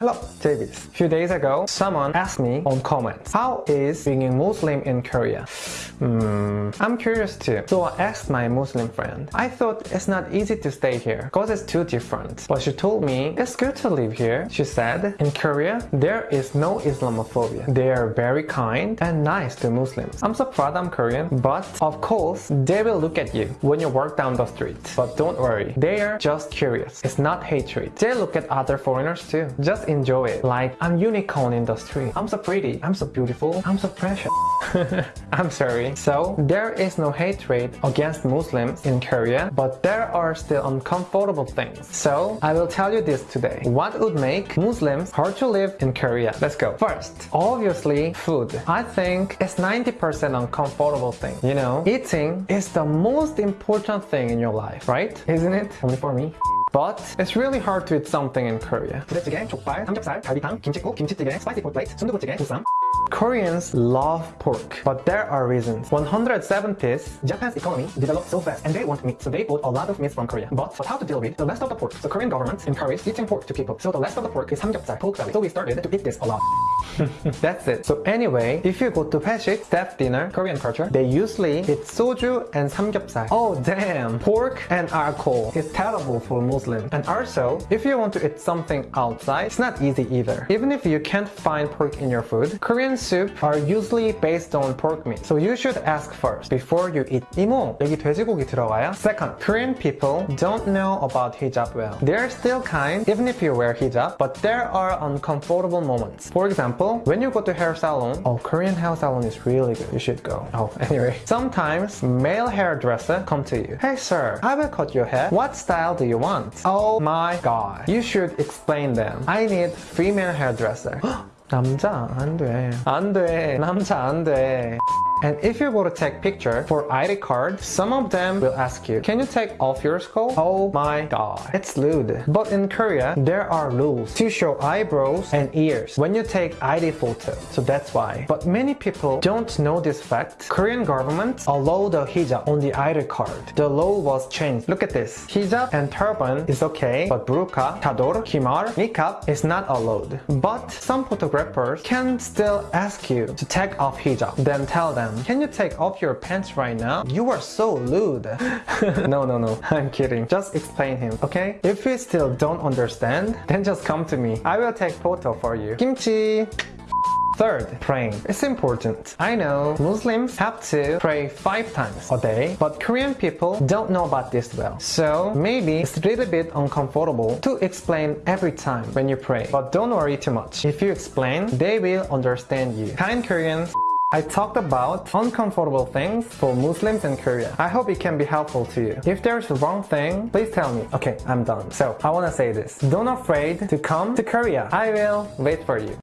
Hello, JBs. A few days ago, someone asked me on comments, how is being a Muslim in Korea? Hmm, I'm curious too. So I asked my Muslim friend. I thought it's not easy to stay here because it's too different. But she told me it's good to live here. She said, in Korea, there is no Islamophobia. They are very kind and nice to Muslims. I'm so proud I'm Korean, but of course, they will look at you when you walk down the street. But don't worry, they are just curious. It's not hatred. They look at other foreigners too. Just enjoy it. Like, I'm unicorn in the street. I'm so pretty. I'm so beautiful. I'm so precious. I'm sorry. So, there is no hatred against Muslims in Korea, but there are still uncomfortable things. So, I will tell you this today. What would make Muslims hard to live in Korea? Let's go. First, obviously, food. I think it's 90% uncomfortable thing. You know, eating is the most important thing in your life, right? Isn't it? Only for me. But it's really hard to eat something in Korea. 부대찌개, 족발, 삼겹살, 갈비탕, 김치국, 김치찌개, 스파이시 폴플레이트, 순두부찌개, 보쌈. Koreans love pork, but there are reasons. 107 piece Japan's economy developed so fast and they want meat, so they bought a lot of meat from Korea. But, for how to deal with the rest of the pork? The Korean government encouraged eating pork to people. So the rest of the pork is samgyeopsal, pork belly. So we started to eat this a lot. That's it. So anyway, if you go to Peshik, staff dinner, Korean culture, they usually eat soju and samgyeopsal. Oh damn! Pork and alcohol is terrible for Muslims. And also, if you want to eat something outside, it's not easy either. Even if you can't find pork in your food, Korean soup are usually based on pork meat. So you should ask first before you eat. 이모, 여기 돼지고기 들어가요? Second, Korean people don't know about hijab well. They're still kind even if you wear hijab, but there are uncomfortable moments. For example, when you go to hair salon, oh, Korean hair salon is really good. You should go. Oh, anyway. Sometimes male hairdresser come to you. Hey sir, I will cut your hair. What style do you want? Oh my god. You should explain them. I need female hairdresser. 남자 안 돼. 안 돼. 남자 안 돼. And if you go to take picture for ID card, some of them will ask you, can you take off your skull? Oh my god, it's lewd. But in Korea, there are rules to show eyebrows and ears when you take ID photo. So that's why. But many people don't know this fact. Korean government allow the hijab on the ID card. The law was changed. Look at this. Hijab and turban is okay, but burqa, chador, khimar, niqab is not allowed. But some photographers can still ask you to take off hijab. Then tell them can you take off your pants right now? You are so lewd. no, no, no. I'm kidding. Just explain him, okay? If you still don't understand, then just come to me. I will take photo for you. Kimchi! Third, praying. It's important. I know Muslims have to pray five times a day, but Korean people don't know about this well. So maybe it's a little bit uncomfortable to explain every time when you pray. But don't worry too much. If you explain, they will understand you. Kind Koreans, I talked about uncomfortable things for Muslims in Korea. I hope it can be helpful to you. If there's a wrong thing, please tell me. Okay, I'm done. So, I wanna say this. Don't afraid to come to Korea. I will wait for you.